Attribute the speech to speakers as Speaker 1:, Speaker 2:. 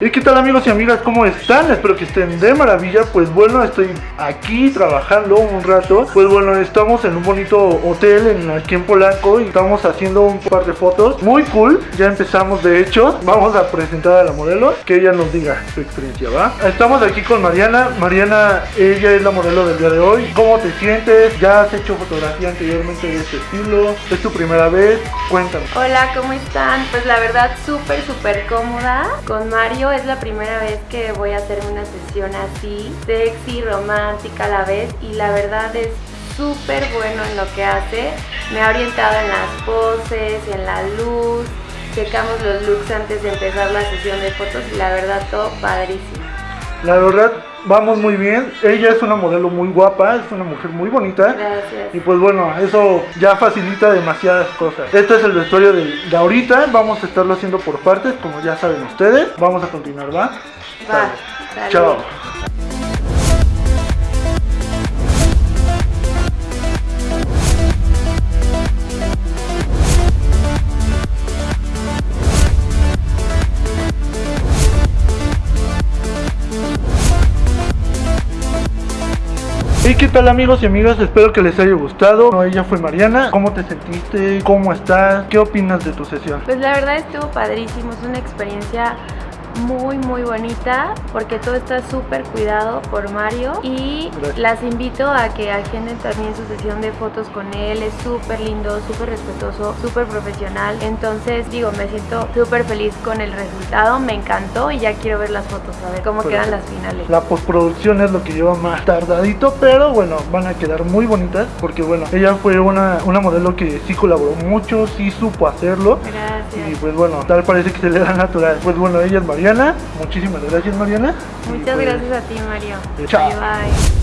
Speaker 1: ¿Y qué tal amigos y amigas? ¿Cómo están? Espero que estén de maravilla. Pues bueno, estoy aquí trabajando un rato. Pues bueno, estamos en un bonito hotel en, aquí en Polanco y estamos haciendo un par de fotos. Muy cool. Ya empezamos de hecho. Vamos a presentar a la modelo. Que ella nos diga su experiencia, ¿va? Estamos aquí con Mariana. Mariana, ella es la modelo del día de hoy. ¿Cómo te sientes? ¿Ya has hecho fotografía anteriormente de este estilo? ¿Es tu primera vez? Cuéntame.
Speaker 2: Hola, ¿cómo están? Pues la verdad súper, súper cómoda con Mario es la primera vez que voy a hacer una sesión así, sexy, romántica a la vez y la verdad es súper bueno en lo que hace. Me ha orientado en las poses, en la luz, checamos los looks antes de empezar la sesión de fotos y la verdad todo padrísimo.
Speaker 1: La verdad, vamos muy bien. Ella es una modelo muy guapa, es una mujer muy bonita.
Speaker 2: Gracias.
Speaker 1: Y pues bueno, eso ya facilita demasiadas cosas. Este es el vestuario de, de ahorita. Vamos a estarlo haciendo por partes, como ya saben ustedes. Vamos a continuar, ¿va?
Speaker 2: Va.
Speaker 1: Chao. ¿Y qué tal amigos y amigas? Espero que les haya gustado. No, ella fue Mariana. ¿Cómo te sentiste? ¿Cómo estás? ¿Qué opinas de tu sesión?
Speaker 2: Pues la verdad estuvo padrísimo, es una experiencia muy muy bonita porque todo está súper cuidado por Mario y
Speaker 1: Gracias.
Speaker 2: las invito a que agenden también su sesión de fotos con él, es súper lindo, súper respetuoso, súper profesional, entonces digo, me siento súper feliz con el resultado, me encantó y ya quiero ver las fotos, a ver cómo quedan las finales.
Speaker 1: La postproducción es lo que lleva más tardadito, pero bueno, van a quedar muy bonitas porque bueno, ella fue una, una modelo que sí colaboró mucho, sí supo hacerlo. Y pues bueno, tal parece que se le da natural. Pues bueno, ella es Mariana. Muchísimas gracias, Mariana.
Speaker 2: Muchas
Speaker 1: pues,
Speaker 2: gracias a ti, Mario.
Speaker 1: Chao.
Speaker 2: Bye bye.